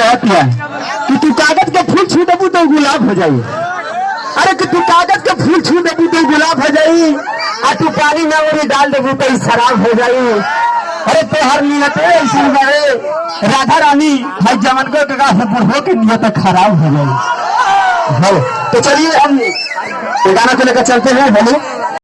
कहतिया कि तू कागज़ के फूल छू देबू तो गुलाब हो जाई। अरे, कि तू कागज़ के फूल छू देबू तो गुलाब हो जाई, आ तू पानी में ओरी डाल देबू तो शराब हो जाई। अरे, तोहर नियत ऐसी बड़े राधा रानी, भाई जमन को का बुढ़ो के नियत खराब हो जाई। तो चलिए हम गाना को लेकर चलते हैं, बोलो।